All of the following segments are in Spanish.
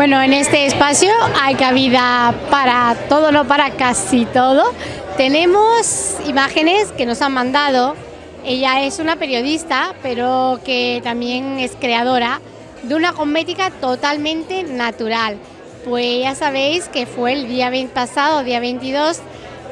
Bueno, en este espacio hay cabida para todo, no para casi todo. Tenemos imágenes que nos han mandado. Ella es una periodista, pero que también es creadora de una cosmética totalmente natural. Pues ya sabéis que fue el día pasado, día 22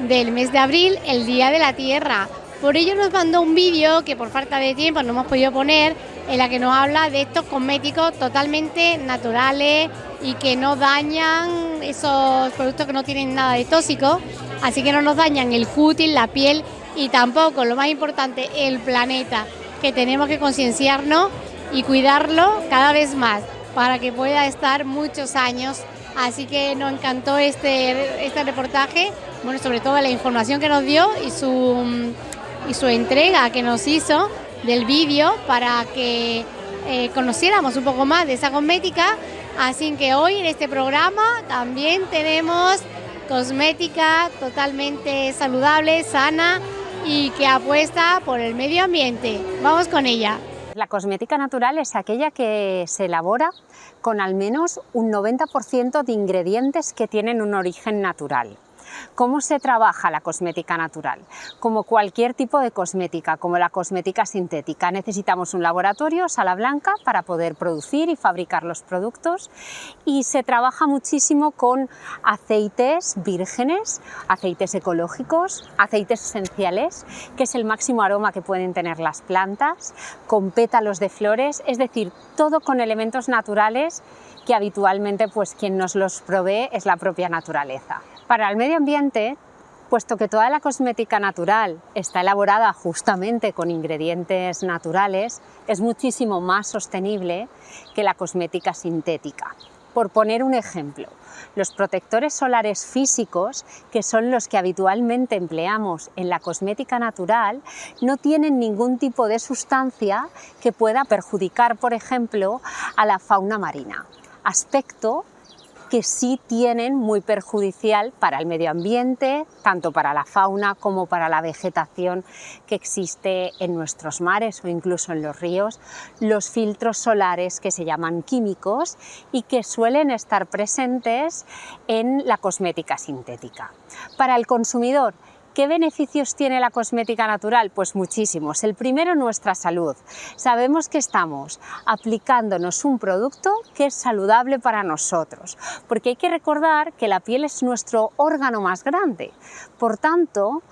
del mes de abril, el Día de la Tierra. Por ello nos mandó un vídeo que por falta de tiempo no hemos podido poner, en la que nos habla de estos cosméticos totalmente naturales y que no dañan esos productos que no tienen nada de tóxico, así que no nos dañan el cutis, la piel y tampoco, lo más importante, el planeta, que tenemos que concienciarnos y cuidarlo cada vez más para que pueda estar muchos años. Así que nos encantó este, este reportaje, bueno, sobre todo la información que nos dio y su, y su entrega que nos hizo del vídeo para que eh, conociéramos un poco más de esa cosmética. Así que hoy en este programa también tenemos cosmética totalmente saludable, sana y que apuesta por el medio ambiente. Vamos con ella. La cosmética natural es aquella que se elabora con al menos un 90% de ingredientes que tienen un origen natural. ¿Cómo se trabaja la cosmética natural? Como cualquier tipo de cosmética, como la cosmética sintética, necesitamos un laboratorio, sala blanca, para poder producir y fabricar los productos y se trabaja muchísimo con aceites vírgenes, aceites ecológicos, aceites esenciales, que es el máximo aroma que pueden tener las plantas, con pétalos de flores, es decir, todo con elementos naturales que habitualmente pues quien nos los provee es la propia naturaleza. Para el medio ambiente, puesto que toda la cosmética natural está elaborada justamente con ingredientes naturales, es muchísimo más sostenible que la cosmética sintética. Por poner un ejemplo, los protectores solares físicos, que son los que habitualmente empleamos en la cosmética natural, no tienen ningún tipo de sustancia que pueda perjudicar, por ejemplo, a la fauna marina aspecto que sí tienen muy perjudicial para el medio ambiente, tanto para la fauna como para la vegetación que existe en nuestros mares o incluso en los ríos, los filtros solares que se llaman químicos y que suelen estar presentes en la cosmética sintética. Para el consumidor, ¿Qué beneficios tiene la cosmética natural? Pues muchísimos. El primero, nuestra salud. Sabemos que estamos aplicándonos un producto que es saludable para nosotros, porque hay que recordar que la piel es nuestro órgano más grande. Por tanto,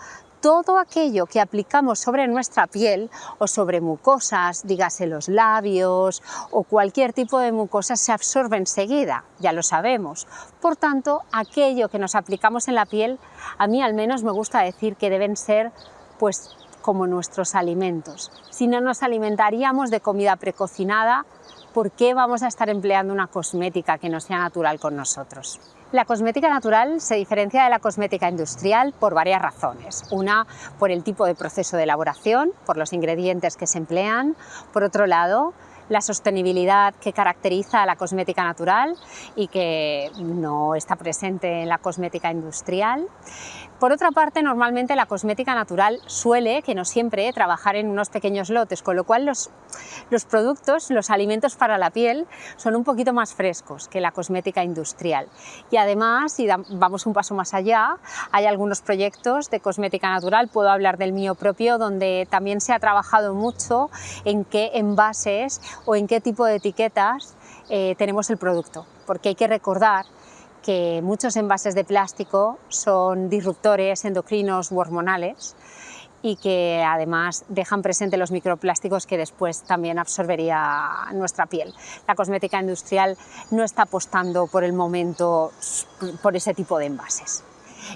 todo aquello que aplicamos sobre nuestra piel o sobre mucosas, dígase los labios o cualquier tipo de mucosa se absorbe enseguida, ya lo sabemos. Por tanto, aquello que nos aplicamos en la piel, a mí al menos me gusta decir que deben ser pues como nuestros alimentos. Si no nos alimentaríamos de comida precocinada, ¿por qué vamos a estar empleando una cosmética que no sea natural con nosotros? La cosmética natural se diferencia de la cosmética industrial por varias razones. Una, por el tipo de proceso de elaboración, por los ingredientes que se emplean. Por otro lado, la sostenibilidad que caracteriza a la cosmética natural y que no está presente en la cosmética industrial. Por otra parte, normalmente la cosmética natural suele, que no siempre, trabajar en unos pequeños lotes, con lo cual los, los productos, los alimentos para la piel, son un poquito más frescos que la cosmética industrial. Y además, si vamos un paso más allá, hay algunos proyectos de cosmética natural, puedo hablar del mío propio, donde también se ha trabajado mucho en qué envases o en qué tipo de etiquetas eh, tenemos el producto, porque hay que recordar que muchos envases de plástico son disruptores endocrinos u hormonales y que además dejan presente los microplásticos que después también absorbería nuestra piel. La cosmética industrial no está apostando por el momento por ese tipo de envases.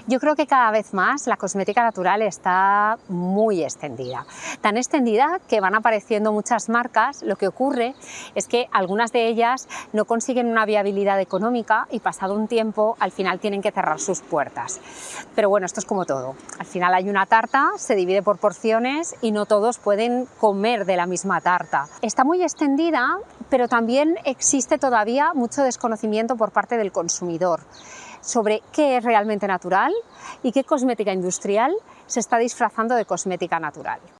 Yo creo que cada vez más la cosmética natural está muy extendida. Tan extendida que van apareciendo muchas marcas, lo que ocurre es que algunas de ellas no consiguen una viabilidad económica y pasado un tiempo al final tienen que cerrar sus puertas. Pero bueno, esto es como todo. Al final hay una tarta, se divide por porciones y no todos pueden comer de la misma tarta. Está muy extendida, pero también existe todavía mucho desconocimiento por parte del consumidor sobre qué es realmente natural y qué cosmética industrial se está disfrazando de cosmética natural.